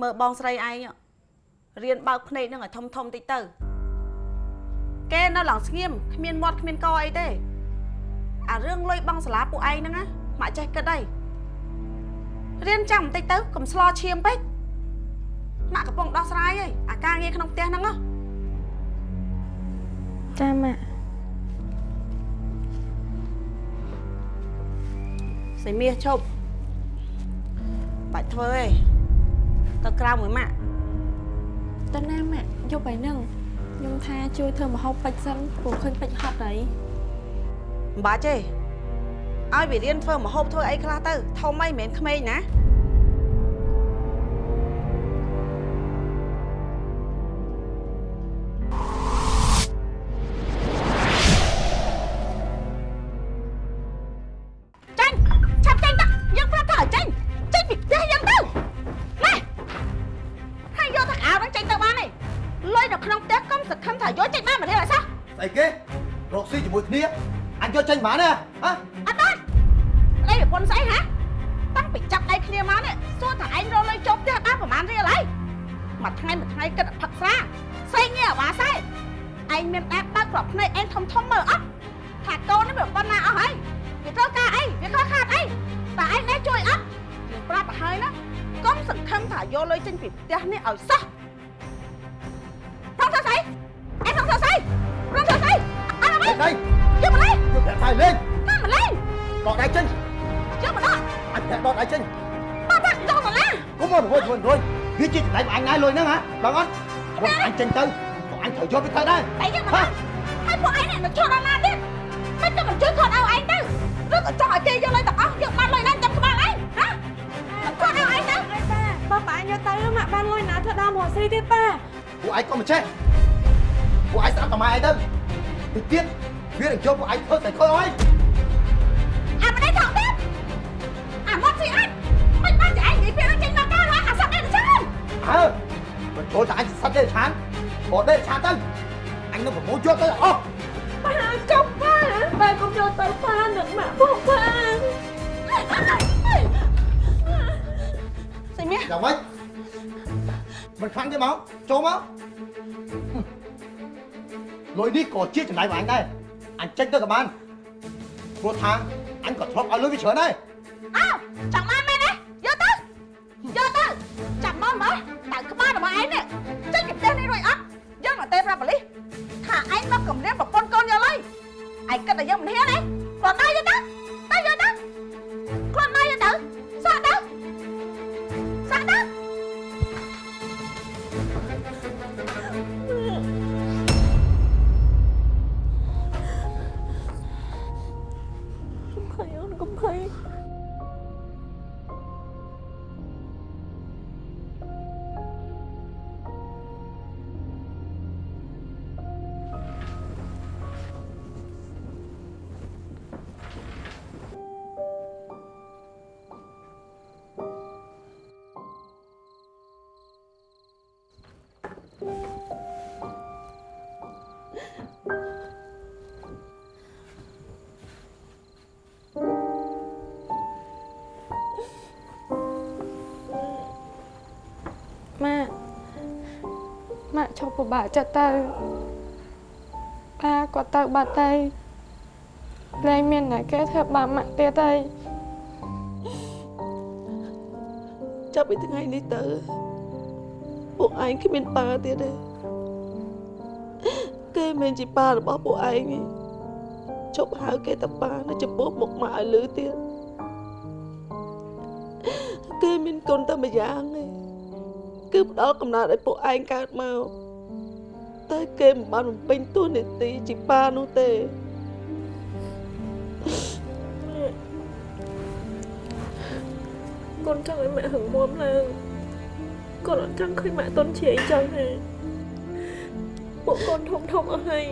មើលបងស្រីឯងរៀនបើកភ្នែកនឹងឲ្យធំធំតិចទៅគេនៅឡើងស្ងៀមគ្មានមាត់គ្មានកអីទេអារឿងលុយបងសាលាពួកឯងហ្នឹងណាម៉ាក់ចេះគិតអីរៀនចាំបន្តិចទៅកុំស្លោឈាមពេកម៉ាក់កំពុងដោះស្រាយហើយអាការងារក្នុងផ្ទះហ្នឹងហ៎ចាម៉ាក់សៃមាសឈប់បាច់ធ្វើទេ ទៅក្រៅមួយម៉ាក់តើណាម៉ាក់យកไปនឹងខ្ញុំថាជួយធ្វើម្ហូបពេជ្រសិនព្រោះឃើញពេជ្រហត់ហើយមិនបាច់ទេឲ្យវារៀនធ្វើម្ហូបធ្វើអីខ្លះទៅធំអីមិនមែនក្មេងណា មួយថ្ងៃមួយថ្ងៃគិតផឹកស្រាស្អីងារអាវ៉ាសែឯងមានដែរបើកក្របភ្នែកឯងធំធំមើលអត់ថាកូននេះវាប៉ុណ្ណាអស់ហើយវាត្រូវការអីវាខកខាតអីតើឯងដែរជួយអត់យើងប្រាប់ទៅហើយណាកុំសង្ឃឹមថាយកលុយចេញពីផ្ទះនេះឲ្យសោះប្រងធ្វើស្អីឯងប្រងធ្វើស្អីប្រងធ្វើស្អីអត់អ្វីដៃយកមកលេងយកប្រាក់ថៃលេងតាមមកលេងដកដៃចេញយកមកដល់អញប្រាក់ដកដៃចេញបាក់បាក់ចូលមកឡានគុំមករួយរួយរួយ វាជាដៃអញណាយលុយហ្នឹងហ៎បងអត់រកអញចេញទៅពួកអញត្រូវយកវាទៅដែរតែយកមកដល់ហើយពួកឯងនឹងឈប់ដល់ណាទៀតមិនទៅមិនជួយខត់ឲ្យឯងទៅឬក៏ចង់ឲ្យគេយកលុយទាំងអស់យកបានលុយណាចាំក្បាលឯងណាមិនខត់ឲ្យឯងទៅប៉ាប៉ាយកទៅម៉ាក់បានលុយណាធ្វើដើមរស់ស៊ីទៀតប៉ាពួកឯងក៏មិនចេះពួកឯងស្ដាប់តែម៉ែឯងទៅទៅទៀតវានឹងយកពួកឯងធ្វើតែខុសហើយអា អើមិនចូលតែអញសិតទេឆានបើទេឆានទៅអញនឹងប្រមូលយកទៅអស់ប៉ាចុកប៉ាប៉ាកុំយកទៅប៉ានឹងម៉ាក់ពួកប៉ាស្អីមាសយ៉ាងម៉េចមិនខ្លាំងទេមកចូលមកលុ យកទៅចាំមកមើលតើក្បាលរបស់ឯងនេះ ពិបាកចិត្តទៅប៉ាគាត់ទៅបាត់ទៅលែងមានតែគេធ្វើបាបម៉ាក់ទៀតហើយចាប់ពីថ្ងៃនេះទៅពួកឯងគ្មានប៉ាទៀតទេគេមិនជាប៉ារបស់ពួកឯងទេជប់ហៅគេតាប៉ានៅចំពោះមុខម៉ាក់ឲ្យលឺទៀតគេមានកូនតែម្យ៉ាងទេគឺផ្ដល់កំណត់ឲ្យពួកឯងកើតមក តែគេមិនបានបំពេញតួនាទីជាប៉ានោះទេកូនចង់ឲ្យម៉ាក់ហឹងមាំឡើងកូនអត់ចង់ឃើញម៉ាក់តន់ជាអីចឹងទេពួកកូនធំធំអស់ហើយ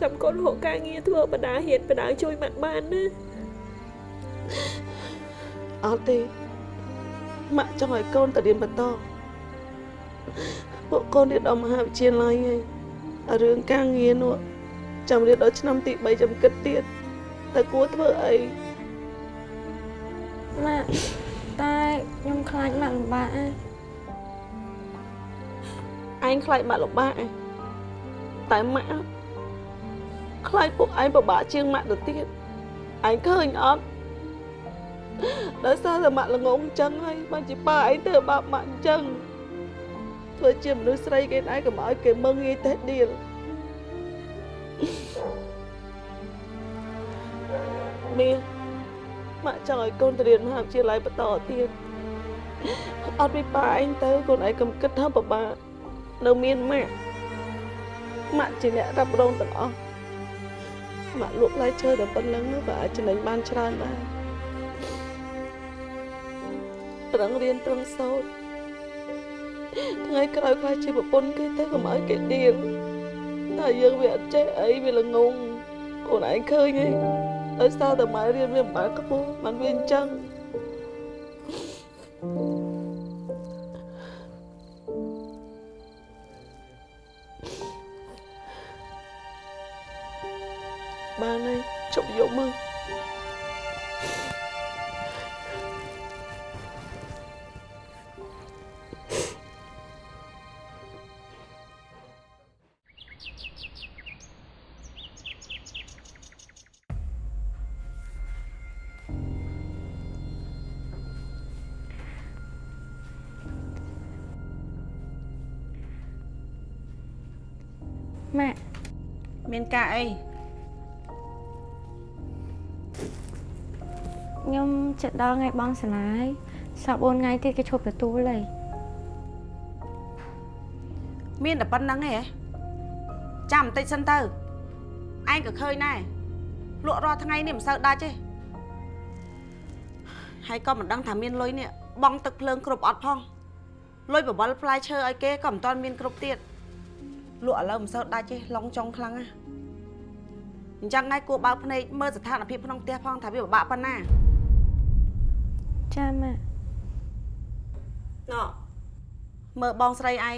ចាំកូនរកការងារធ្វើបដាហៀនបដាជួយម៉ាក់បានណាអត់ទេម៉ាក់ចង់ឲ្យកូនទៅរៀនបន្តពួកកូនរៀនដល់មហាវិទ្យាល័យហើយអា រឿងការងារនោះចាំរៀនដល់ឆ្នាំទី3ចាំគិតទៀតតែគួរធ្វើអីម៉ាក់តែខ្ញុំខ្លាចម៉ាក់លំបាកណាឯងខ្លាចម៉ាក់លំបាកឯងតែម៉ាក់ខ្លាចពួកឯងពិបាកជាងម៉ាក់ទៅទៀតឯងឃើញអត់ដោយសារតែម៉ាក់ល្ងងអញ្ចឹងហើយបានជាប៉ាឯងធ្វើបាបម៉ាក់អញ្ចឹង ធ្វើជាមនុស្សស្រីគេដែរកុំឲ្យគេមើងងាយតេះដៀលមីម៉ាក់ចង់ឲ្យកូនទៅរៀនមហាវិទ្យាល័យបន្តទៀតអត់ពីប៉ាឯងទៅកូនឯងកុំគិតថាពិបាកនៅមានម៉ាក់ម៉ាក់ជាអ្នករ៉ាប់រងទាំងអស់ម៉ាក់លក់ផ្លែឈើតែប៉ុណ្្នឹងក៏អាចចំណេញបានច្រើនដែរប្រឹងរៀនប្រឹងសូត្រ ថ្ងៃក្រោយខ្លាចជាប្រពន្ធគេទៅកុំឲ្យគេដៀលតែយើងវាអត់ចេះអីវាល្ងងកូនឯងឃើញទេដោយសារតែម៉ែរៀនវាមិនបានខ្ពស់បានវាអញ្ចឹងបានហើយជប់យកមើល មានការអីខ្ញុំចិត្តដល់ថ្ងៃបងសាលាយសល់4ថ្ងៃទៀតគេឈប់ទទួលហើយមានតែប៉ុណ្្នឹងឯងហ៎ចាំបន្តិចសិនទៅឯងក៏ឃើញដែរលក់រាល់ថ្ងៃនេះមិនសូវដាច់ទេហើយក៏មិនដឹងថាមានលុយនេះបងទឹកភ្លើងគ្រប់អត់ផងលុយបបលផ្លែឈើឲ្យគេក៏មិនទាន់មានគ្រប់ទៀត លក់ឥឡូវមិនសូវដាច់ទេឡងចុងខ្លាំងណាស់អញ្ចឹងហើយគួរបើកភ្នែកមើលស្ថានភាពក្នុងផ្ទះផងថាវាពិបាកប៉ុណ្ណាចាម៉ាក់ណ៎មើលបងស្រីឯង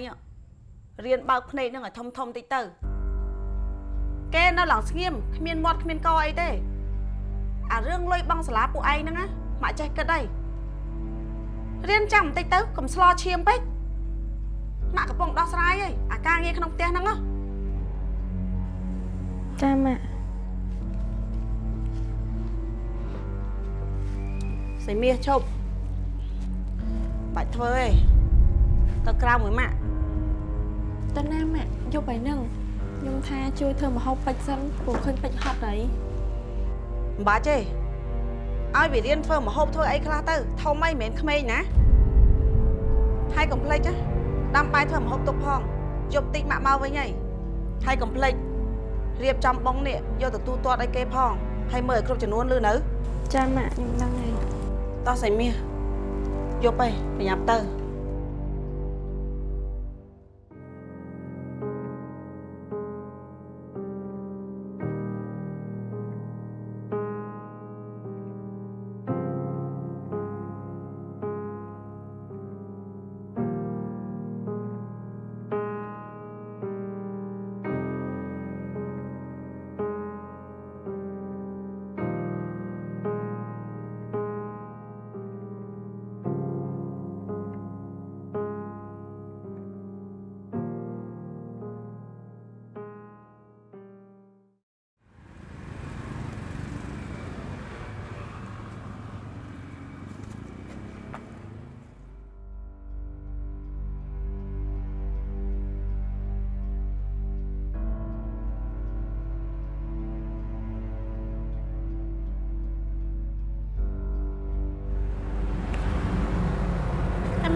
រៀនបើកភ្នែកនឹងឲ្យធំធំតិចទៅគេនៅឡើងស្ងៀមគ្មានមាត់គ្មានកអីទេអារឿងលុយបងសាលាពួកឯងហ្នឹងណាមកចេះគិតអីរៀនចាំបន្តិចទៅកុំស្លោឈាមពេក ម៉ាក់កំពុងដោះស្រាយអីអាការងារក្នុងផ្ទះហ្នឹងហ៎ចាម៉ាក់សៃមាសឈប់បាច់ធ្វើទេទៅក្រៅមួយម៉ាក់តើណាម៉ាក់យកไปនឹងខ្ញុំថាជួយធ្វើម្ហូបពេជ្រសិនព្រោះឃើញពេជ្រហត់ហើយមិនបាច់ទេឲ្យវារៀនធ្វើម្ហូបធ្វើអីខ្លះទៅធំអីមិនមែនក្មេងណាហើយកុំភ្លេចណា ដាំបាយធ្វើម្ហូបទុកផងយប់តិចម៉ាក់មកវិញហើយហើយកុំភ្លេចរៀបចំបងនេះយកទៅទូទាត់ឲ្យគេផងហើយមើលឲ្យគ្រប់ចំនួនលឺនៅចាម៉ាក់ខ្ញុំដឹងហើយតោះសៃមាសយប់ឯងប្រញាប់ទៅ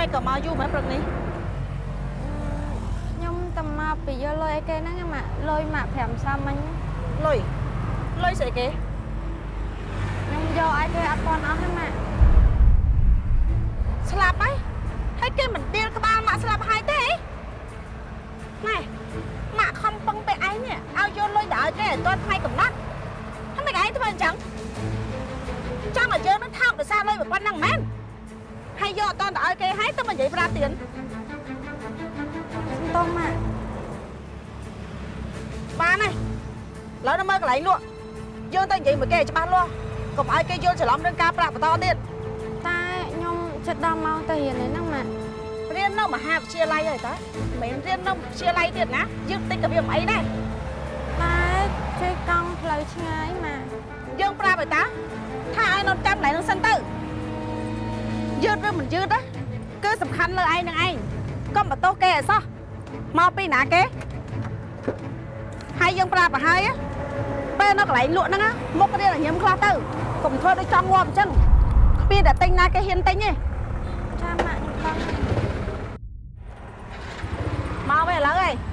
មិនក៏មកយូរមែនព្រឹកនេះខ្ញុំតែមកពីយកលុយឲ្យគេហ្នឹងឯងម៉ាក់លុយម៉ាក់5សាមិញលុយលុយស្អីគេខ្ញុំយកឲ្យគេអត់ទាន់អស់ទេម៉ាក់ស្លាប់ហើយហើយគេមិនទៀលក្បាលម៉ាក់ស្លាប់ហើយទេណែម៉ាក់ខំពឹងពេលឯងនេះឲ្យយកលុយទៅឲ្យគេឲ្យទាន់ថ្ងៃកំណត់ហើយមិនឯងធ្វើអញ្ចឹងចង់ឲ្យយើងនឹងថោកដោយសារលុយប៉ុណ្ណឹងមែន ហើយយកអត់ទាន់ទៅឲ្យគេហើយទៅមកនិយាយប្រាទៀនសុំទោសម៉ាក់បានហើយឥឡូវនៅមើលកន្លែងលក់យើងទៅនិយាយមួយគេឲ្យច្បាស់លាស់កុំឲ្យគេយល់ច្រឡំរឿងការប្រាក់បន្តទៀតតែខ្ញុំចិត្តដល់ម៉ោងទៅរៀនហើយហ្នឹងម៉ាក់ហរៀននៅមហាវិទ្យាល័យហើយតាមិនមែនរៀននៅវិទ្យាល័យទៀតណាយើងតិចក៏វាមិនអីដែរតែជួយកង់ផ្លូវឆ្ងាយម៉ាក់យើងប្រាប់ឲ្យតាថាឲ្យនៅចាំកន្លែងនោះសិនទៅ យឺតឬមិនយឺតណាគឺសំខាន់លើឯងនឹងឯងកុំបន្ទោសគេឲ្យសោះមកពីណាគេហើយយើងប្រាប់ឲ្យហើយណាពេលនៅកន្លែងលក់ហ្នឹងណាមុខរៀនឲ្យញឹមខ្លះទៅកុំធ្វើដូចចង់ងាប់អញ្ចឹងគ្មានតែទិញណាគេហ៊ានទិញទេចាំម៉ាក់ខ្ញុំដឹងមកវិញឥឡូវឯង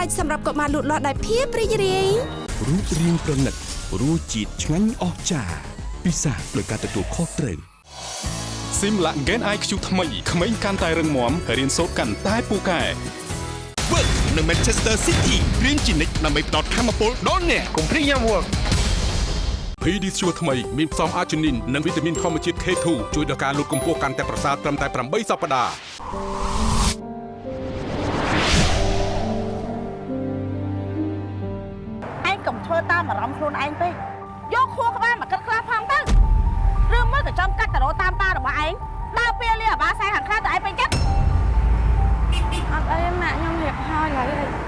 ស្រេចសម្រាប់កុមារលូតលាស់ដោយភាពរីករាយរូបរាងប្រណិតរសជាតិឆ្ងាញ់អស្ចារ្យពិសាដោយការទទួលខុសត្រូវស៊ីមឡាក់ Gen IQ ថ្មីក្មេងកាន់តែរឹងមាំរៀនសូត្រកាន់តែពូកែ Work នៅ Manchester City រៀនជានិច្ចដើម្បីផ្ដល់ធម៌ពលដល់អ្នកកុំភ្លេចញ៉ាំ Work PD ស្ជួរថ្មីមានផ្សំអាជីនីននិងវីតាមីនធម្មជាតិ K2 ជួយដល់ការលូតកម្ពស់កាន់តែប្រសើរត្រឹមតែ8សប្តាហ៍ ងពេកយកខួរក្បាលមកគិតខ្លះផងទៅឬមួយក៏ចំកាត់តរោតាមប៉ារបស់ឯងដើរពេលលីអាបាសែខាងខ្លះទៅឯងពេញចិត្តអត់អីទេម៉ាក់ខ្ញុំរៀបហើយឡើយ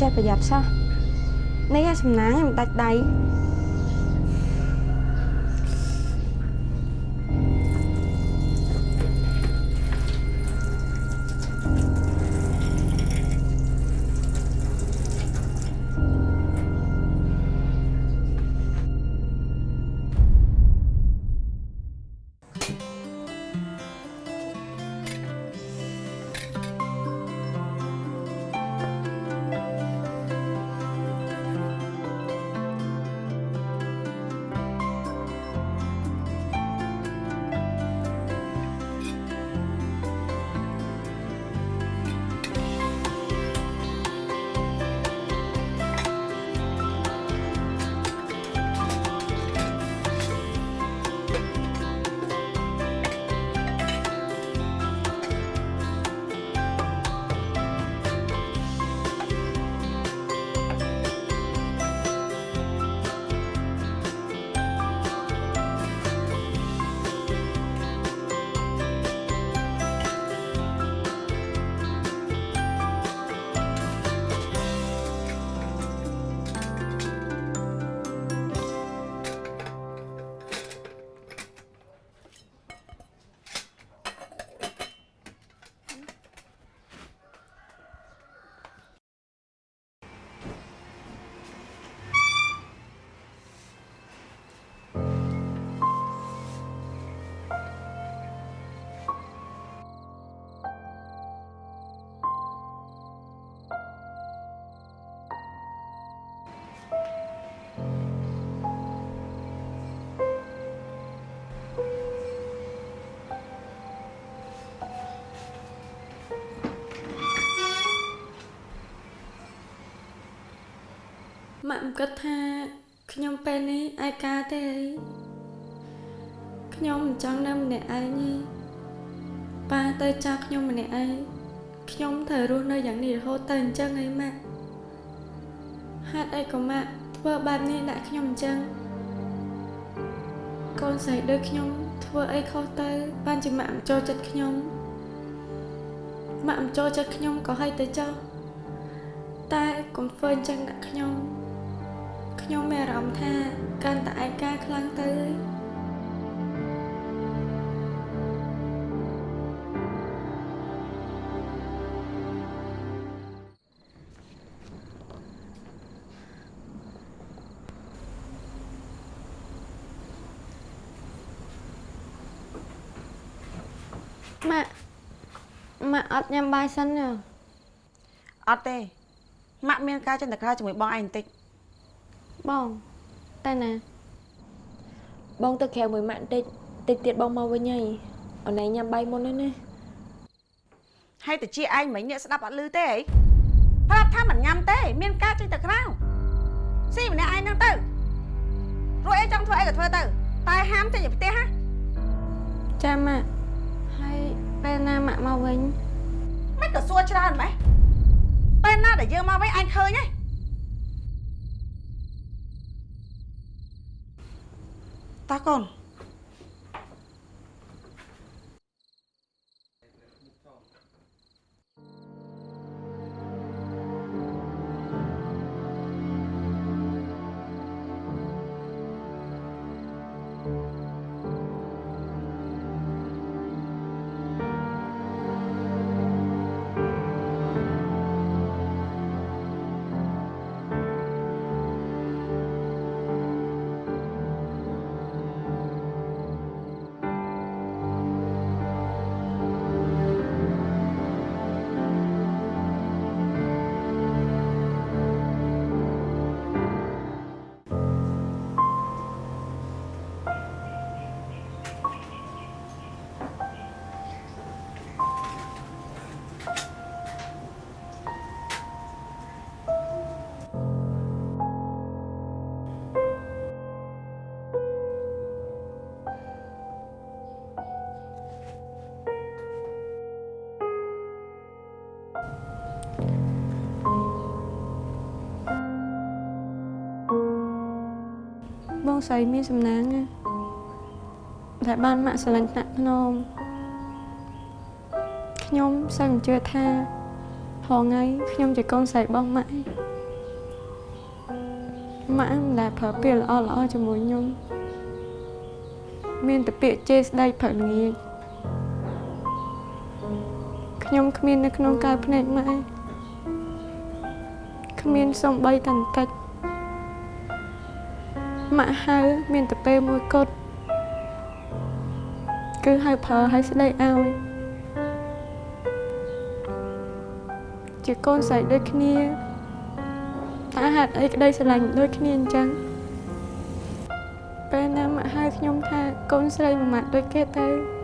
ចេះប្រយ័ត្នសោះនេះអាសំណាងខ្ញុំដាច់ដៃ ម៉ាក់មិនគិតថាខ្ញុំពេលនេះឯកាទេអីខ្ញុំមិនចង់នៅម្នាក់ឯងទេប៉ាទៅចាស់ខ្ញុំម្នាក់ឯងខ្ញុំត្រូវរស់នៅយ៉ាងនេះរហូតទៅអញ្ចឹងអីម៉ាក់ហេតុអីក៏ម៉ាក់ធ្វើបែបនេះដាក់ខ្ញុំអញ្ចឹងកូនស្រីដូចខ្ញុំធ្វើអីខុសទៅបានជាម៉ាក់មិនចូលចិត្តខ្ញុំម៉ាក់មិនចូលចិត្តខ្ញុំក៏ឲ្យទៅចោលតែកុំធ្វើអញ្ចឹងដាក់ខ្ញុំ ខ្ញុំមានអារម្មណ៍ថាកាន់តែឯកាខ្លាំងទៅហើយម៉ាក់ម៉ាក់អត់ញ៉ាំបាយសិនទេអត់ទេម៉ាក់មានការចិនតក្រៅជាមួយបងឯងបន្តិច បងតែណា បងទៅក្រៅមួយម៉ាក់បន្តិចតិចទៀតបងមកវិញហើយអូនឯងញ៉ាំបាយមុនហើយណាហើយតាជាឯងមិញអ្នកស្ដាប់អត់ឮទេអីប្រាប់ថាមិនញ៉ាំទេ មានការចេញទៅក្រៅស៊ីម្នាក់ឯងហ្នឹងទៅរួចអីចង់ធ្វើអីក៏ធ្វើទៅ តែហាមចេញពីផ្ទះណាចាម៉ាក់ហើយពេលណាម៉ាក់មកវិញមិនក៏សួរច្រើនម៉េះពេលណាដែលយើងមកវិញអញឃើញហើ យតា ស្រីមានសំណាងណាតែបានម៉ាក់ស្រឡាញ់ថ្នាក់ភ្នំខ្ញុំសឹងជឿថាហងៃខ្ញុំជាកូនស្រីរបស់ម៉ាក់ឯងម៉ាក់មិនដែលប្រើពាក្យល្អល្អៗជាមួយខ្ញុំមានតែពាក្យជេរស្ដីព្រឹកល្ងាចខ្ញុំគ្មាននៅក្នុងកៅភ្នែកម៉ាក់ឯងគ្មានសំបីតែបន្តិច ម៉ាក់ហៅមានតែពេលមួយគត់គឺហៅប្រើឲ្យស្ដីឲ្យជាកូនស្រីដូចគ្នាតើហេតុអីក្តីស្រឡាញ់ដូចគ្នាអញ្ចឹងពេលណាម៉ាក់ហៅខ្ញុំថាកូនស្រីមួយម៉ាក់ដូចគេទៅ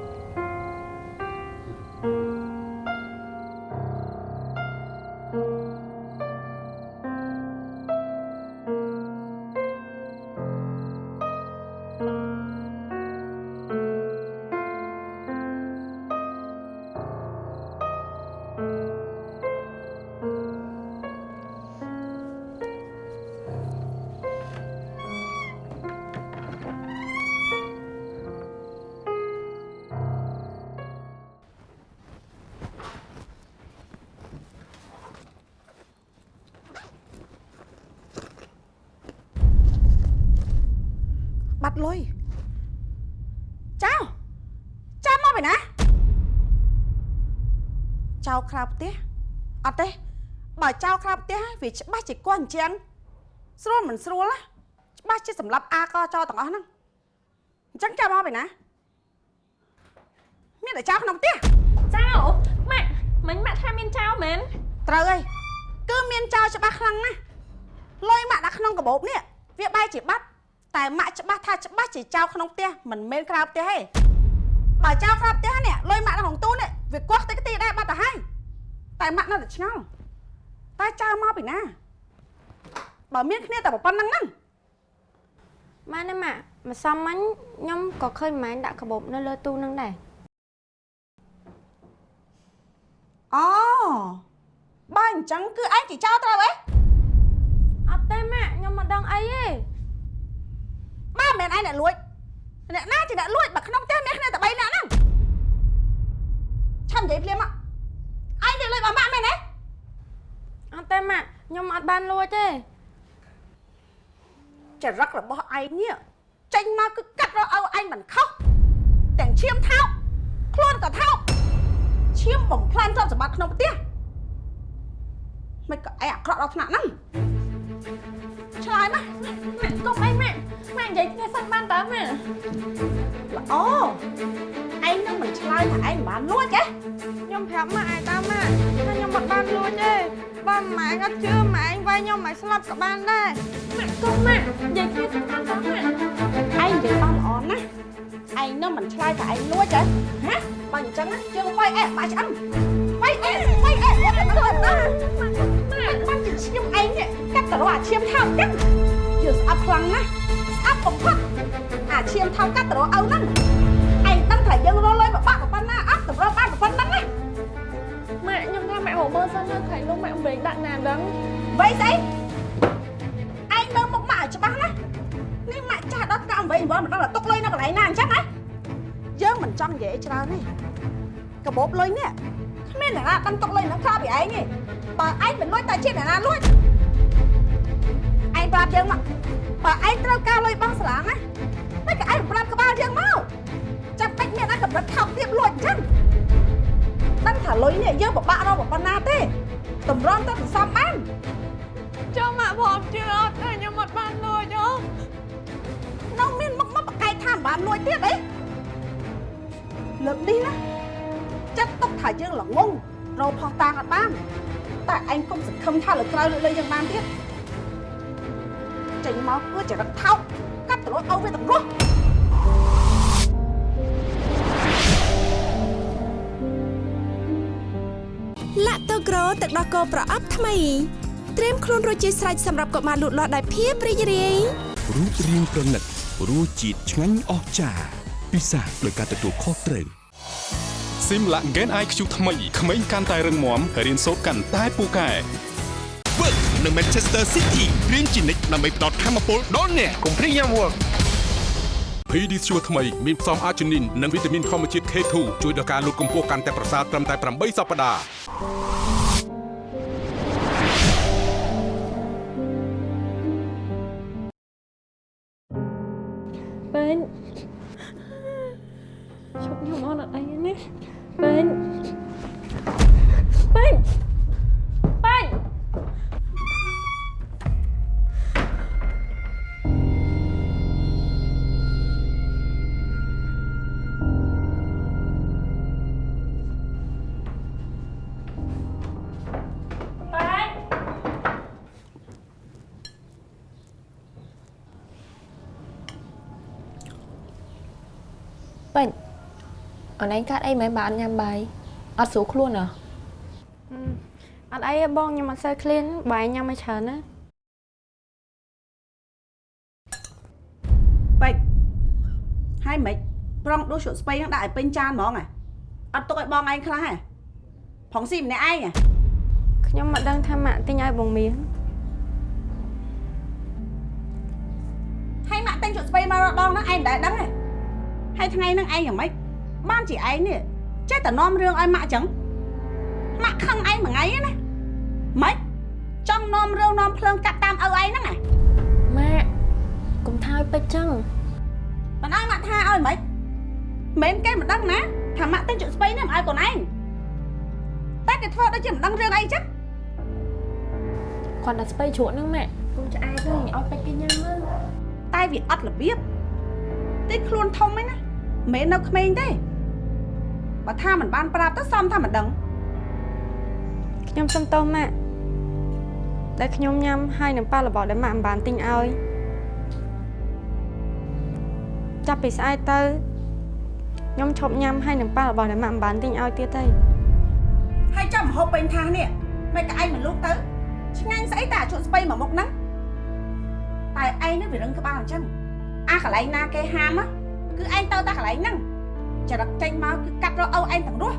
ណាចៅក្រៅផ្ទះអត់ទេបើចៅក្រៅផ្ទះវាច្បាស់ជាគាត់អញ្ចឹងស្រួលមិនស្រួលណាច្បាស់ជាសម្រាប់អាកចទាំងអស់ហ្នឹងអញ្ចឹងចៅមកពីណាមានតែចៅក្នុងផ្ទះចៅម៉ាក់មិញម៉ាក់ថាមានចៅមែនត្រូវហើយគឺមានចៅច្បាស់ខ្លាំងណាស់លុយម៉ាក់ដាក់ក្នុងកាបូបនេះវាបែរជាបាត់តែម៉ាក់ច្បាស់ថាច្បាស់ជាចៅក្នុងផ្ទះមិនមែនក្រៅផ្ទះទេ បើចៅក្រៅផ្ទះនេះលុយម៉ាក់នៅក្នុងទូនេះវាកោះតិចតិចដែរបាត់ទៅហើយតែម៉ាក់នៅតែឆ្ងល់តែចៅមកពីណាបើមានគ្នាតែប៉ុណ្្នឹងហ្នឹងម៉ែណាម៉ាក់ម្សំមិញខ្ញុំក៏ឃើញម៉ែដាក់កាបូបនៅលើទូនឹងដែរអូបើអញ្ចឹងគឺឯងជាចោលត្រូវហ៎អត់ទេម៉ាក់ខ្ញុំមិនដឹងអីទេបើមិនមែនឯងអ្នកលួច អ្នកណាជាអ្នកលួចបើក្នុងផ្ទះមានគ្នាតែ3នាក់ហ្នឹងឆាំនិយាយភ្លាមមកឯងនិយាយលួចរបស់ម៉ាក់មែនទេអត់ទេម៉ាក់ខ្ញុំអត់បានលួចទេចរិតរបស់ឯងនេះចេញមកគឺកាត់រកឲ្យឯងមិនខុសទាំងឈាមថោកខ្លួនក៏ថោកឈាមបំផ្លាញទ្រព្យសម្បត្តិក្នុងផ្ទះមិនក៏ឯងអាក្រក់ដល់ថ្នាក់ហ្នឹង ឆ្លើយមកម៉ាក់កុំអីម៉ាក់ម៉ាក់និយាយគ្នាសិនបានតើម៉ាក់ល្អឯងនឹងមិនឆ្លើយថាឯងមិនបានលួចទេខ្ញុំប្រាប់ម៉ាក់ឯតាម៉ាក់ថាខ្ញុំមិនបានលួចទេបើម៉ែអត់ជឿម៉ែឯងវាយខ្ញុំឲ្យស្លាប់ក៏បានដែរម៉ាក់កុំម៉ាក់និយាយគ្នាសិនបានតើម៉ាក់ឯងនិយាយបានល្អណាស់ឯងនឹងមិនឆ្លើយថាឯងលួចទេហ៎បើអញ្ចឹងណាយើងវាយអែបាក់ឆ្អឹងវាយអែវាយអែវាយអែទៅ នេះកាត់ទៅរកអាឈាមថោកចឹងយើងស្អប់ខ្លាំងណាស់ស្អប់បំផុតអាឈាមថោកកាត់ទៅរកឪហ្នឹងឯងដឹងថាយើងរលុយបបាក់ប៉ុណ្ណាអត់តម្រូវបានប៉ុណ្ណឹងណាម៉ាក់ខ្ញុំថាម៉ាក់មកមើលសិនទៅថ្ងៃនោះម៉ាក់អំលេងដាក់ណាដឹងវ័យស្អីឯងមើលមុខម៉ាក់ឲ្យច្បាស់ណានេះម៉ាក់ចាស់ដល់កាំវ័យអង្វរមិនដឹងថាទុកលុយនៅកន្លែងណាអញ្ចឹងហ៎យើងមិនចង់និយាយច្រើនទេកាបូបលុយនេះគ្មានអ្នកណាដឹងទុកលុយនៅក្រៅពីឯងទេបើឯងមិនលួចតែជាអ្នកណាលួចឯង ប្រាប់យើងមកបើឯងត្រូវការលុយបង់សាលាណាតែក៏ឯងប្រាប់ក្បាលយើងមកចាំបាច់មានអាកម្រិតថោកទៀតលួចអញ្ចឹងដឹងថាលុយនេះយើងពិបាករកប៉ុណ្ណាទេតម្រាំទៅសន្សំបានចូលម៉ាក់ផងជឿអត់ទេខ្ញុំអត់បានលួចអូនៅមានមុខមកបកែកថាមិនបានលួចទៀតអីលើកនេះណាចាត់ទុកថាយើងល្ងងរោផោះតាងអត់បានតែឯងកុំសង្ឃឹមថាលើក្រោយលើកលែងយើងបានទៀត ចេញមកគឺចរិតថោកកាត់ទៅរត់ឲ្យវាទាំងរស់ឡាក់តូក្រូទឹកដោះគោប្រអប់ថ្មីត្រៀមខ្លួនរួចជាស្រេចសម្រាប់កុមារលូតលាស់ដោយភាពរីករាយរូបរាងប្រណិតរសជាតិឆ្ងាញ់អស្ចារ្យពិសាដោយការទទួលខុសត្រូវ Simla Gen IQ ថ្មីក្មេងកាន់តែរឹងមាំរៀនសូត្រកាន់តែពូកែ Work នៅ Manchester City រៀនជានិច្ចដើម្បីផ្ដល់ធម៌ពលដល់អ្នកកុំព្រីយ៉ាំវឹក PD ស្ជួថ្មីមានផ្សំអាជីនីននិងវីតាមីនធម្មជាតិ K2 ជួយដល់ការលូតកម្ពស់កាន់តែប្រសើរត្រឹមតែ8សប្តាហ៍ អូនឯងកាត់អីមិនបានញ៉ាំបាយអត់ស្រួលខ្លួនហ៎អត់អីទេបងខ្ញុំអត់សូវឃ្លានបាយញ៉ាំឲ្យច្រើនណាពេកហើយមិនប្រងដួសជ្រក់ស្ពៃហ្នឹងដាក់ឲ្យពេញចានហ្មងហ៎អត់ទុកឲ្យបងឯងខ្លះហ៎ផងស៊ីម្នាក់ឯងហ៎ខ្ញុំមិនដឹងថាម៉ាក់ទិញឲ្យបងមៀងហើយម៉ាក់តែងជ្រក់ស្ពៃមករកដងហ្នឹងឯងមិនដែលដឹងទេហើយថ្ងៃហ្នឹងឯងយ៉ាងម៉េច បានជាឯងនេះចេះតែនាំរឿងឲ្យម៉ាក់អញ្ចឹងម៉ាក់ខឹងឯងមួយថ្ងៃហ្នឹងណាម៉េចចង់នាំរឿងនាំភ្លើងកាត់តាមឪឯងហ្នឹងហ៎ម៉ាក់កុំថាឲ្យពេកចឹងមិនឲ្យម៉ាក់ថាឲ្យម៉េចមិនគេមិនដឹងណាថាម៉ាក់តែងជ្រក់ស្ពៃនេះមិនឲ្យកូនឯងតែគេធ្វើដូចជាមិនដឹងរឿងអីចឹងគាត់ដាក់ស្ពៃជ្រក់ហ្នឹងម៉ាក់កុំឆ្អែតទេឲ្យពេកគេញ៉ាំមើលតែវាអត់របៀបទីខ្លួនធំហ្នឹងណាមិនមែននៅក្មេងទេ បើថាមិនបានប្រាប់ទៅសំថាមិនដឹងខ្ញុំសុំទោសម៉ាក់ដែលខ្ញុំញ៉ាំហើយនឹងប៉ះរបស់ដែលម៉ាក់មិនបានទិញឲ្យចាប់ពីស្អែកទៅខ្ញុំឈប់ញ៉ាំហើយនឹងប៉ះរបស់ដែលម៉ាក់មិនបានទិញឲ្យទៀតទេហើយចាំមហូបពេញថាសនេះមិនក៏ឯងមិនលូកទៅឆ្ងាញ់ស្អីតែអាជក់ស្ពៃមួយមុខហ្នឹងតែឯងនេះវារឹងក្បាលអញ្ចឹងអាកន្លែងណាគេហាមគឺឯងទៅតែកន្លែងហ្នឹង ចរិតចេញមកគឺកាត់រកឪឯងទាំងរស់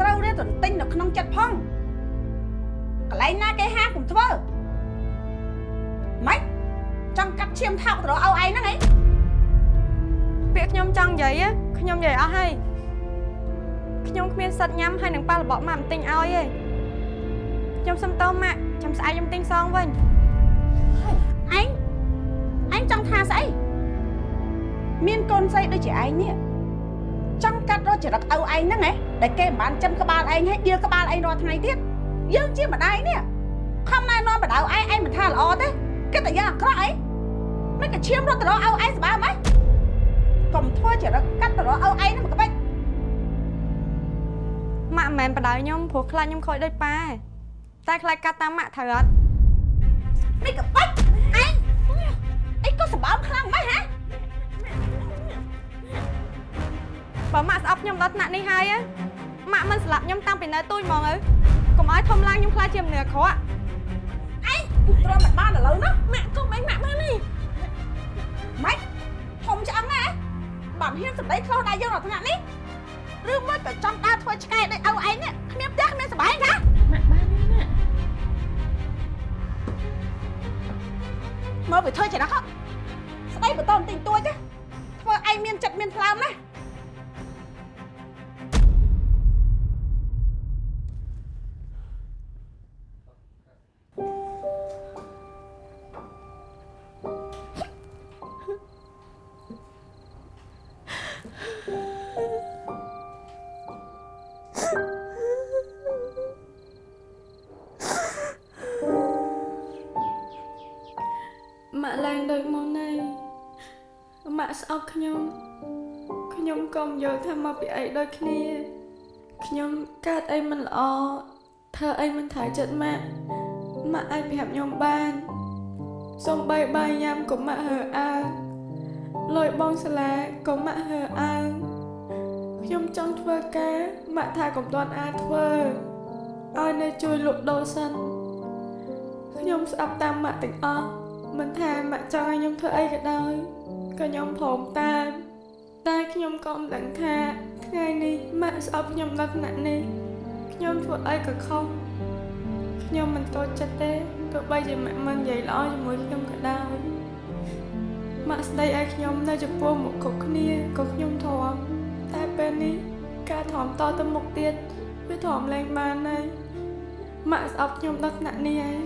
ត្រូវរៀនទន្ទិញនៅក្នុងចិត្តផងកន្លែងណាគេហាមកុំធ្វើម៉េចចង់កាត់ឈាមថោកទៅរកឪឯងហ្នឹងហីពាក្យខ្ញុំចង់និយាយខ្ញុំនិយាយអស់ហើយខ្ញុំគ្មានសិទ្ធញ៉ាំហើយនឹងប៉ះរបស់ម៉ាក់មិនទិញឲ្យទេខ្ញុំសុំតោម៉ាក់ចាំស្អែកខ្ញុំទិញសងវិញឯងឯងចង់ថាស្អី មានកូនស្រីដូចជាឯងនេះចង់កាត់រកចរិតឪឯងហ្នឹងហ៎ដែលគេមិនបានចំក្បាលឯងហើយដៀលក្បាលឯងរាល់ថ្ងៃទៀតយើងជាម្ដាយនេះខំណែនាំបដៅឯងឯងមិនថាល្អទេគិតតែយ៉ាងអាក្រក់អីមិនក៏ឈាមរត់ទៅរកឪឯងសបាយម៉េចកុំធ្វើចរិតកាត់ទៅរកឪឯងហ្នឹងមកក្បិចម៉ាក់មិនមែនបដៅខ្ញុំព្រោះខ្លាចខ្ញុំខូចដូចប៉ាតែខ្លាចកាត់តាមម៉ាក់ត្រូវអត់នេះក្បិចឯងអីក៏សម្បើមខ្លាំងម៉េចហ៎ បើម៉ាក់ស្អប់ខ្ញុំដល់ថ្នាក់នេះហើយណាម៉ាក់មិនស្លាប់ខ្ញុំតាំងពីនៅទូចហ្មងអើកុំឲ្យធំឡើងខ្ញុំខ្លាចជាមនុស្សអាក្រក់ឯងទ្រាំមិនបានឥឡូវណាម៉ាក់កុំអីម៉ាក់បាននេះម៉េចធំឆ្អឹងណាបានហ៊ានសម្ដីខ្លោះដែរយើងដល់ថ្នាក់នេះឬមកក៏ចង់ដើរធ្វើឆ្កែដូចឪឯងនេះគ្មានផ្ទះគ្មានសបាយណាម៉ាក់បានទេម៉ាក់មើលវាធ្វើចេះណាស់ស្ដីបន្តបន្តិចតួចទេធ្វើឯងមានចិត្តមានថ្លើមណា ខ្ញុំខ្ញុំក៏មិនយល់ថាមកពីអីដូចគ្នាខ្ញុំកើតអីមិនល្អធ្វើអីមិនត្រូវចិត្តម៉ាក់ម៉ាក់អាចប្រាប់ខ្ញុំបានសូម្បីបាយញ៉ាំក៏ម៉ាក់ហើអើងលុយបងសាលាក៏ម៉ាក់ហើអើងខ្ញុំចង់ធ្វើការម៉ាក់ថាកុំទាន់អាចធ្វើឲ្យនៅជួយលក់ដូរសិនខ្ញុំស្អប់តាមម៉ាក់ទាំងអស់មិនថាម៉ាក់ចង់ឲ្យខ្ញុំធ្វើអីក៏ដោយ ក៏ខ្ញុំព្រមតាមតែខ្ញុំក៏មិនដឹងថាថ្ងៃនេះម៉ាក់ស្អប់ខ្ញុំដល់ថ្នាក់នេះខ្ញុំធ្វើអីក៏ខុសខ្ញុំមិនតូចចិត្តទេទោះបីជាម៉ាក់មិននិយាយល្អជាមួយខ្ញុំក៏ដោយម៉ាក់ស្ដីឲ្យខ្ញុំនៅចំពោះមុខគ្រប់គ្នាក៏ខ្ញុំធំតែពេលនេះការធំតទៅមុខទៀតវាធំលែងបានហើយម៉ាក់ស្អប់ខ្ញុំដល់ថ្នាក់នេះហើយ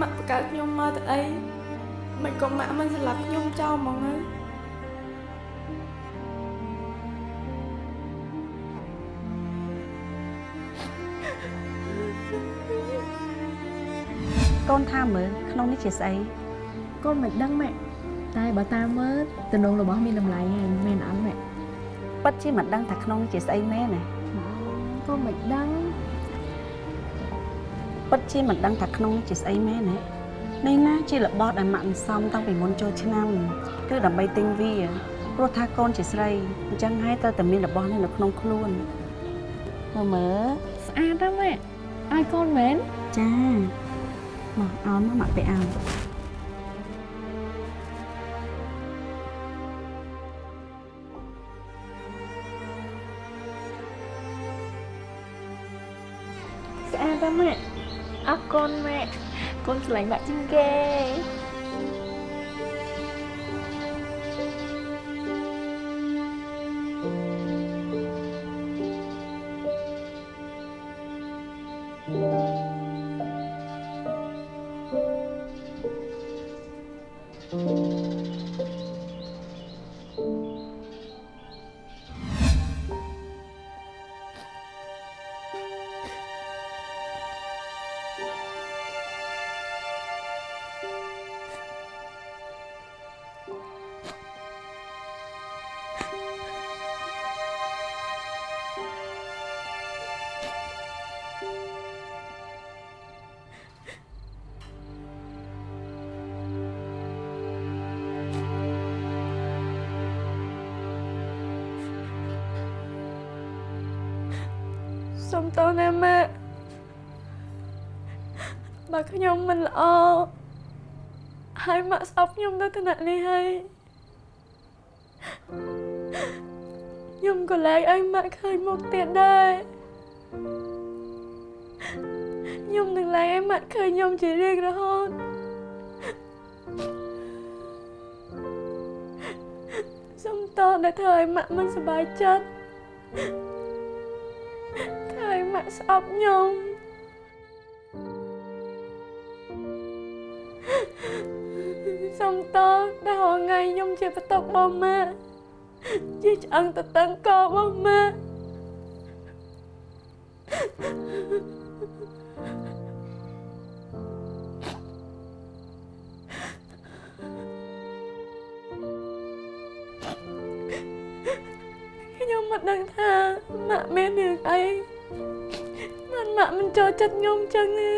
ម៉ាក់បង្កើតខ្ញុំមកទៅអី មិនក៏ម៉ាក់មិនស្លាប់ខ្ញុំចោលហ្មងហើយកូនថាមើលក្នុងនេះជាស្អីកូនមិនដឹងម៉ាក់តែបើតាមមើលតំណងរបស់មានតម្លៃហើយមែនអត់ម៉ាក់ពិតជាមិនដឹងថាក្នុងនេះជាស្អីមែនទេកូនមិនដឹងពិតជាមិនដឹងថាក្នុងនេះជាស្អីមែនទេ នេះណាជារបស់ដែលម៉ាក់មិនសមតាំងពីមុនចូលឆ្នាំគឺដើម្បីទិញវាព្រោះថាកូនជាស្រីអញ្ចឹងហើយត្រូវតែមានរបស់នេះនៅក្នុងខ្លួនមើលមើលស្អាតណាស់ម៉ាក់ឲ្យកូនមែនចាមកអោនមកម៉ាក់ទៅអោន កូនស្រ សុំទោសណាម៉ាក់បើខ្ញុំមិនល្អហើយម៉ាក់ស្អប់ខ្ញុំទៅថ្នាក់នេះហើយខ្ញុំក៏លែងឲ្យម៉ាក់ឃើញមុខទៀតដែរខ្ញុំនឹងលែងឲ្យម៉ាក់ឃើញខ្ញុំជារៀងរហូតសុំតដែលធ្វើឲ្យម៉ាក់មិនសប្បាយចិត្ត ធ្វើឲ្យម៉ាក់ស្អប់ខ្ញុំសុំតដែលរងថ្ងៃខ្ញុំជាបន្ទុករបស់ម៉ាក់ជាឆ្អឹងតតឹងករបស់ម៉ាក់ខ្ញុំមិនដឹងថាម៉ាក់មានរឿងអី មិនម៉ាក់មិនចូលចិត្តខ្ញុំចឹងទេ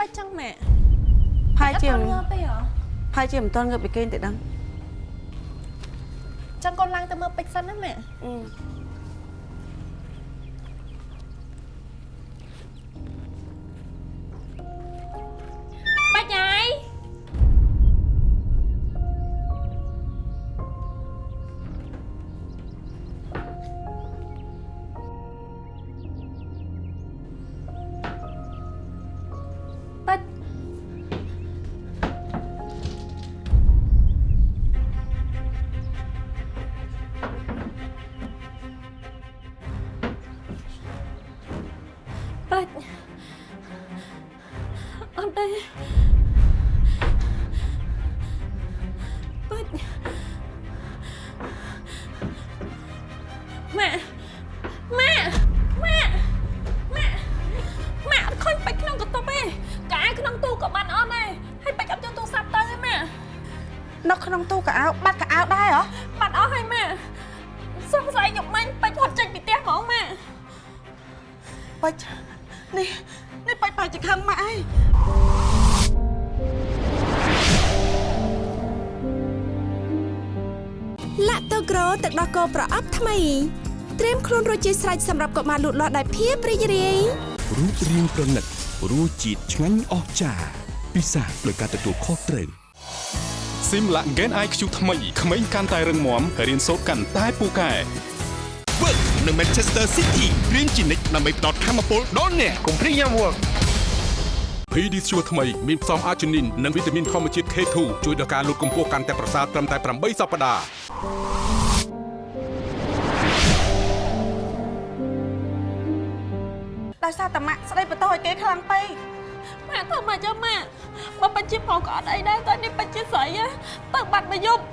បាច់ចឹងម៉ាក់ផាយជាអត់ទាន់ងើបទេហ៎ផាយជាមិនតន់ងើបពីគេងទេដឹងចឹងកូនឡើងទៅមើលពេជ្រសិនណាម៉ាក់អឺ ចជាស្រេចសម្រាប់កុមារលូតលាស់ដោយភាពរីករាយរូបរាងប្រណិតរសជាតិឆ្ងាញ់អស្ចារ្យពិសាដោយការទទួលខុសត្រូវ Simla Gen IQ ថ្មីក្មេងកាន់តែរឹងមាំរៀនសូត្រកាន់តែពូកែ Work នៅ Manchester City រៀនជានិច្ចដើម្បីផ្ដល់ធម៌ពលដល់អ្នកកុំព្រីយ៉ាំ Work Pediasure ថ្មីមានផ្សំអាជីនីននិងវីតាមីនធម្មជាតិ K2 ជួយដល់ការលូតកម្ពស់កាន់តែប្រសើរត្រឹមតែ8សប្តាហ៍ ដោយសារតែម៉ាក់ស្ដីបន្ទោសឲ្យគេខ្លាំងពេកម៉ាក់ធ្វើមកចឹងម៉ាក់បើបាច់ជាប្រុសក៏អត់អីដែរតែនេះបាច់ជាស្រីហ៎ទៅបាត់មួយយប់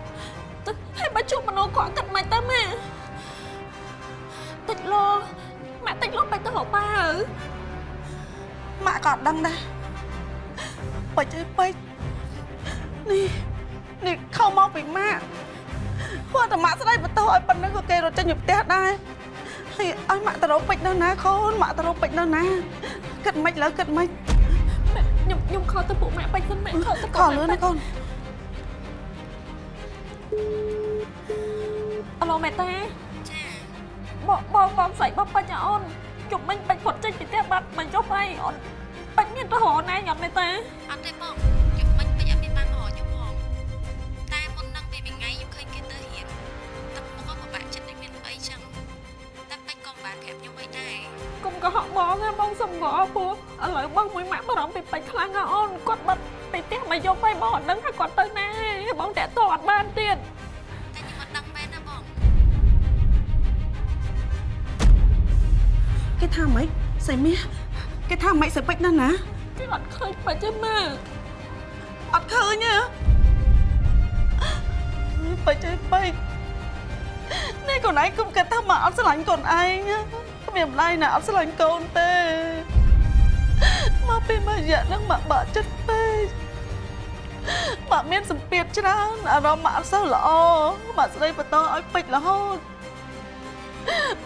ទៅហើយបើជួបមនុស្សគាត់គិតមិនទៅម៉ាតិចលោម៉ាក់តិចលោបាច់ទៅរកប៉ាហើយម៉ាក់ក៏អត់ដឹងដែរបាច់អើយបាច់នេះនេះខំមកពីម៉ាក់គាត់តែម៉ាក់ស្ដីបន្ទោសឲ្យប៉ុណ្្នឹងក៏គេរត់ចេញពីផ្ទះដែរ ហើយឲ្យម៉ាក់ទៅរកពេជ្រនៅណាកូនម៉ាក់ទៅរកពេជ្រនៅណាគិតមិនលើគិតមិនខ្ញុំខ្ញុំខកទៅពួកម៉ាក់បាច់សិនម៉ាក់ខកទៅខលលឿនណាកូនអឡូមេតាចាបងបងបងស្អីបងបាច់អូនជុំមិញបាច់ផុតចេញពីផ្ទះបាត់មិនចុះហើយអូនបាច់មានទៅរកណែញ៉ាំមេតាអត់ទេបងខ្កុំកុហកបងណាបងសុំកុហកពោះឥឡូវបងមួយម៉ាក់បារម្ភពីបាច់ខ្លាំងណាស់អូនគាត់បាត់ពីផ្ទះមកយកហើយបងអត់ដឹងថាគាត់ទៅណាហើយបងតាក់ទងអត់បានទៀតតែខ្ញុំអត់ដឹងមែនណាបងគេថាម៉េចស្អីមាសគេថាម៉េចស្អីពេជ្រនៅណាគេអត់ឃើញបាច់ទេម៉ាក់អត់ឃើញទេបាច់អើយបាច់នេះកូនឯងគុំគិតថាមកអត់ស្រឡាញ់កូនឯង គ្មានម្ដាយណាអត់ស្រឡាញ់កូនទេមកពីមួយរយៈហ្នឹងមកបាក់ចិត្តពេកមកមានសម្ពាធច្រើនអារម្មណ៍មកអត់សូវល្អមកស្ដីបន្តឲ្យពេជ្ររហូត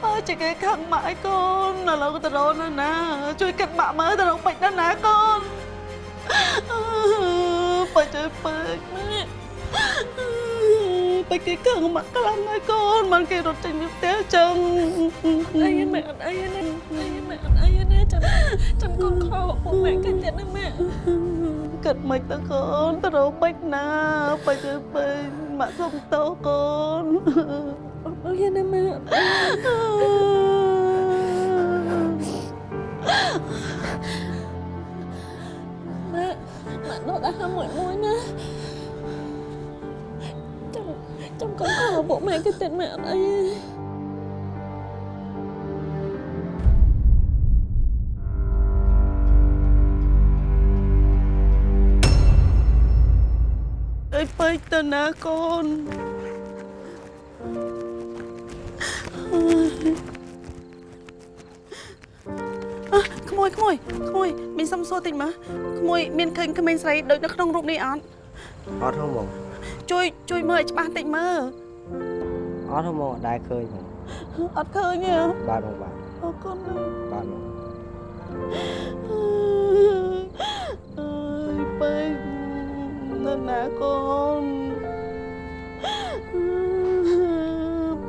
អើជាគេខឹងម៉ាក់ឲ្យកូនឥឡូវទៅរកនៅណា ជួយគិតម៉ាក់មើលទៅរកពេជ្រនៅណាកូនបាច់ទៅពេកម៉ាក់ បាច់គេខឹងម៉ាក់ខ្លាំងហើយកូនមិនគេរត់ចេញពីផ្ទះចឹងអីម៉ាក់អត់អីណាអីម៉ាក់អត់អីណាចាំចាំកូនខកពួកម៉ាក់គេទៀតណាម៉ាក់គិតមិនទៅកូនទៅរកពេជ្រណាបាច់ទៅពេកម៉ាក់សុំទោសកូនអត់អីណាម៉ាក់ម៉ាក់ម៉ាក់ដកដល់ហាមួយមួយណា ចាំចាំកូនខកពួកម៉ាក់គេទៀតម៉ាក់អត់អីទេអើយពេកទៅណាកូនអើក្មួយក្មួយក្មួយមានសំសួរតិចមើលក្មួយមានឃើញក្មេងស្រីដូចនៅក្នុងរូបនេះអត់អត់ហ៎បង ជួយជួយមើលឲ្យច្បាស់តិចមើលអត់ហ៎បងអត់ដែរឃើញបងអត់ឃើញទេបាទបងបាទអរគុណណាស់បាទបងអើយពេកនៅណាកូន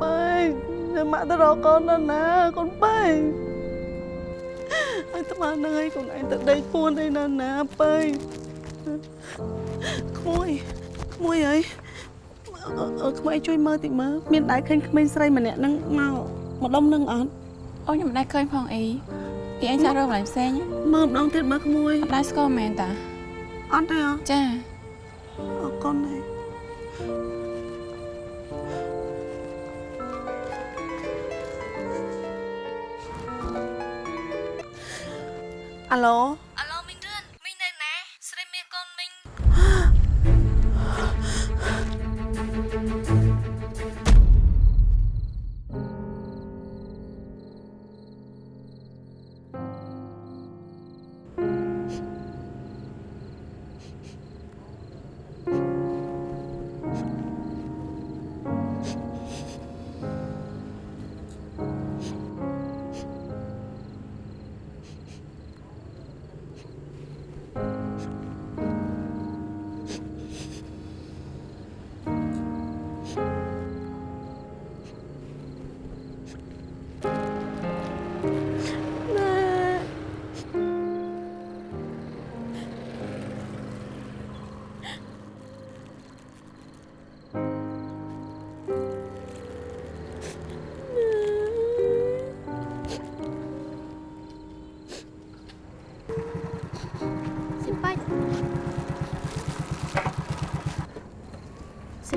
ពេកនៅម៉ាក់ទៅរកកូននៅណាកូនពេកហើយត្មានឹងឲ្យកូនឯងទៅដេកពួនឯនៅណាពេកក្មួយ ក្មួយអើយអឺអឺក្មួយជួយមើលតិចមើលមានដែរឃើញក្មេងស្រីម្នាក់ហ្នឹងមកម្ដុំនឹងអត់អូខ្ញុំមិនដែលឃើញផងអីពីអញសាក់រកកន្លែងផ្សេងមើលម្ដងទៀតមើលក្មួយអត់ដែលស្គាល់មែនតាអត់ទេអចាអរគុណហើយអាឡូអា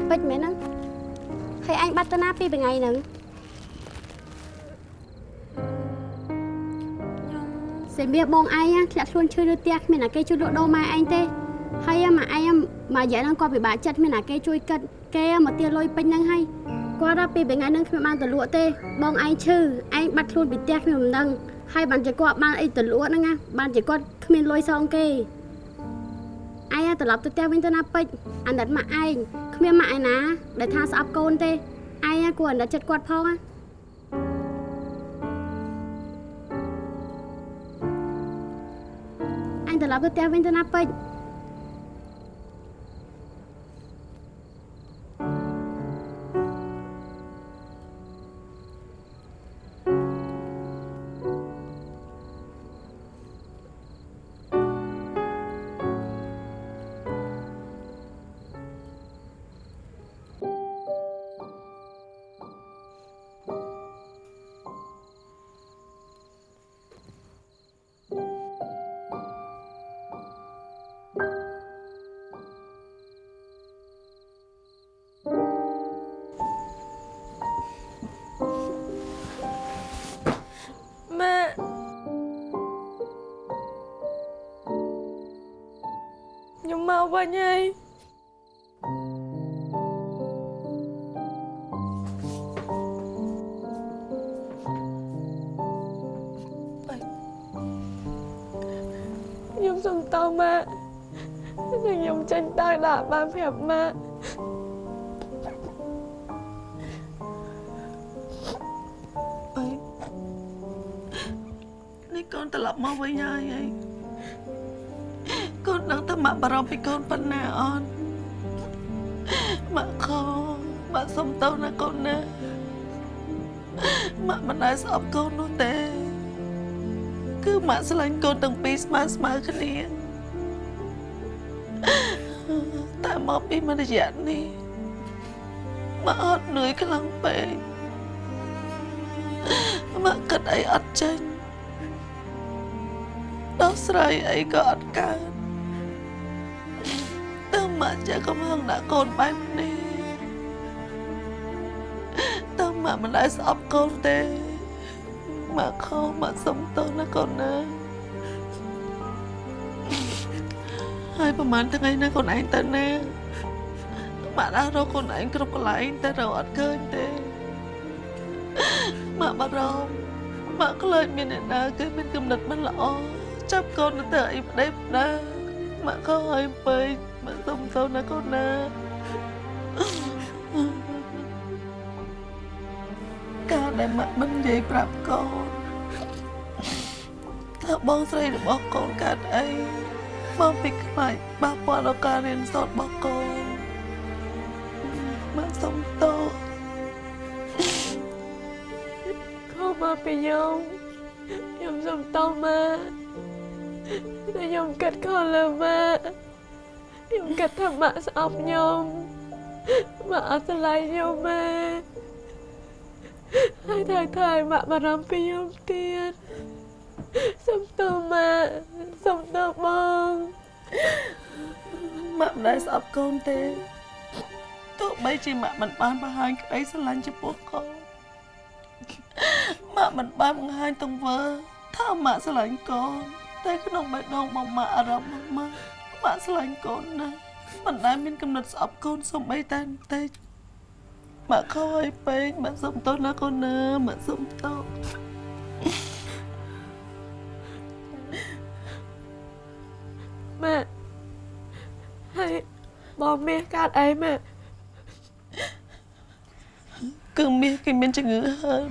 សិពេចមែនហ្នឹងហើយអញបាត់ទៅណាពីថ្ងៃហ្នឹងសេមៀបងឯងធ្លាក់ខ្លួនឈឺលើផ្ទះគ្មានអាគេជួយលក់ដូរម៉ែឯងទេហើយម៉ាក់ឯងមករយៈហ្នឹងគាត់ពិបាកចិត្តគ្មានណាគេជួយគិតគេមកទាលុយពេញហ្នឹងហើយគាត់ថាពីថ្ងៃហ្នឹងគ្មានបានទៅលក់ទេបងឯងឈឺឯងបាត់ខ្លួនពីផ្ទះគ្មានមិនដឹងហើយបានជាគាត់បានអីទៅលក់ហ្នឹងណាបានជាគាត់គ្មានលុយសងគេឯងត្រឡប់ទៅផ្ទះវិញទៅណាពេជ្រអាណិតម៉ាក់ឯង គ្មានម៉ាក់ឯណា ដែលថាស្អប់កូនទេឯងគួរអាណិតចិត្តគាត់ផងណាអញត្រឡប់ទៅផ្ទះវិញទៅណាពេជ្រ ខ្ញុំមកវិញហើយខ្ញុំសុំតោម៉ាក់តែខ្ញុំចេញដើរដាក់បានប្រាប់ ម៉ាក់អីនេះកូនត្រឡប់មកវិញហើយហើយកូនដឹងតែម៉ាក់បារម្ភពីកូនប៉ុណ្ណាអត់ម៉ាក់ខម៉ាក់សុំតោណាកូនណាម៉ាក់មិនដែលស្អប់កូននោះទេ គឺម៉ាក់ស្រឡាញ់កូនទាំងពីរស្មើស្មើគ្នាតែមកពីមួយរយៈនេះម៉ាក់អត់នឿយខ្លាំងពេកមកគិតអីអត់ចេញដោះស្រាយអីក៏អត់កើតតើ មកចាកំហឹងដាក់កូនបែបនេះតើមកមិនដែលស្អប់កូនទេមកខំមកសុំទោសណាកូនណាហើយប្រហែលថ្ងៃណាកូនឯងទៅណាមកដល់រកកូនឯងគ្រប់កន្លែងតែរកអត់ឃើញទេម៉ាក់បារម្ភម៉ាក់ខ្លាចមានអ្នកណាគេមានគំនិតមិនល្អចាប់កូនទៅអីប្តីប្តាម៉ាក់ខំឲ្យពេក ម៉ាក់សុំទៅណាកូនណាការដែលម៉ាក់មិននិយាយប្រាប់កូនថាបងស្រីរបស់កូនកើតអីបងពីខ្លាចប៉ះពាល់ដល់ការរៀនសូត្ររបស់កូនម៉ាក់សុំទោសខំមកពីខ្ញុំខ្ញុំសុំតោម៉ាក់តែខ្ញុំគិតខុសលើម៉ាក់ ខ្ញុំគិតថាម៉ាក់ស្អប់ខ្ញុំម៉ាក់អត់ស្រឡាញ់ខ្ញុំម៉ាក់ហើយថើថើម៉ាក់បារម្ភពីខ្ញុំទៀតសុំតោម៉ាក់សុំតោបងម៉ាក់មិនដែលស្អប់កូនទេទោះបីជាម៉ាក់មិនបានបង្ហាញក្តីស្រឡាញ់ចំពោះកូនម៉ាក់មិនបានបង្ហាញទង្វើថាម៉ាក់ស្រឡាញ់កូនតែក្នុងបេះដូងរបស់ម៉ាក់អារម្មណ៍របស់ម៉ាក់ ម៉ាក់ស្រឡាញ់កូនណាស់មិនដែលមានកំណត់ស្អប់កូនសូម្បីតែបន្តិចម៉ាក់ខុសឲ្យពេកម៉ាក់សុំទោសណាកូនណាម៉ាក់សុំទោសម៉ាក់ហើយបងមាសកើតអីម៉ាក់គឺមាសគេមានជំងឺហើម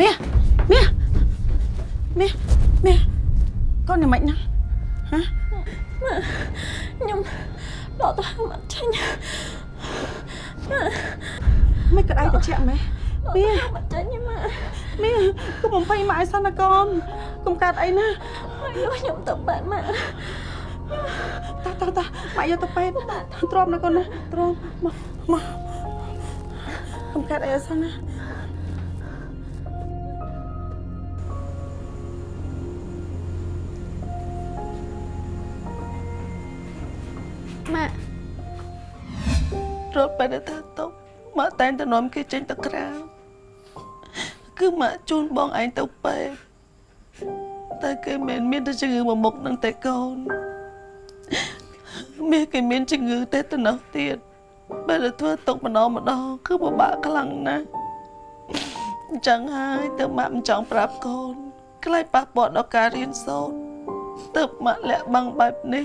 មាសមាស មាសមាសកូនយ៉ាងម៉េចណាហ៎ម៉ាក់ខ្ញុំដកទៅហៅម៉ាក់ចេញម៉ាក់មិនក្តៅត្រជាក់ម៉េះមាសម៉ាក់ចេញម៉ាក់មាសកុំបំភ័យម៉ាក់ឲ្យសិនណាកូនកុំកើតអីណាម៉ាក់យកខ្ញុំទៅបាត់ម៉ាក់តាតាតាម៉ាក់យកទៅពេទ្យទ្រាំណាកូនណាទ្រាំមកមកកុំកើតអីឲ្យសិនណា រត់ពេលថាតុកម៉ាក់តែងតែនាំគេចេញទៅក្រៅគឺម៉ាក់ជូនបងឯងទៅពេទ្យតែគេមិនមានតែជំងឺមួយមុខនឹងតែកូនមាសគេមានជំងឺតែទៅនោះទៀតបើទៅធ្វើទុកម្ដងម្ដងគឺពិបាកខ្លាំងណាស់អញ្ចឹងហើយទៅម៉ាក់មិនចង់ប្រាប់កូនខ្លាចប៉ះពាល់ដល់ការរៀនសូត្រទៅម៉ាក់លាក់បាំងបែបនេះ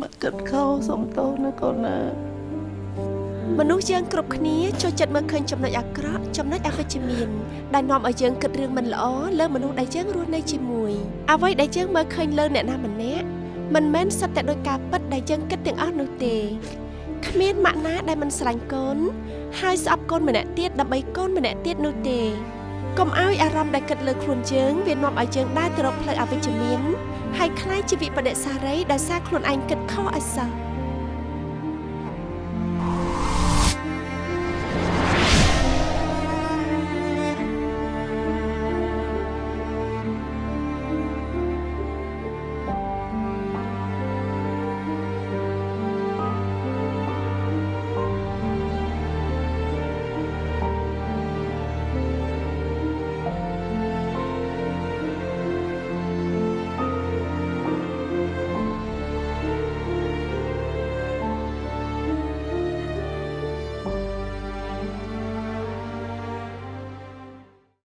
ម៉ាក់គិតខុសសុំទោសណាកូនណាមនុស្សយើងគ្រប់គ្នាចូលចិត្តមើលឃើញចំណុចអាក្រក់ចំណុចអវិជ្ជមានដែលនាំឲ្យយើងគិតរឿងមិនល្អលើមនុស្សដែលយើងរស់នៅជាមួយអ្វីដែលយើងមើលឃើញលើអ្នកណាម្នាក់មិនមែនសិតតែដោយការពិតដែលយើងគិតទាំងអស់នោះទេគ្មានម៉ាក់ណាដែលមិនស្រឡាញ់កូនហើយស្អប់កូនម្នាក់ទៀតដើម្បីកូនម្នាក់ទៀតនោះទេ កុំឲ្យអារម្មណ៍ដែលគិតលើខ្លួនយើងវានាំឲ្យយើងដើរទៅរកផ្លូវអវិជ្ជមានហើយខ្លាចជាវិបដិសារីដោយសារខ្លួនឯងគិតខុសឲ្យសោះ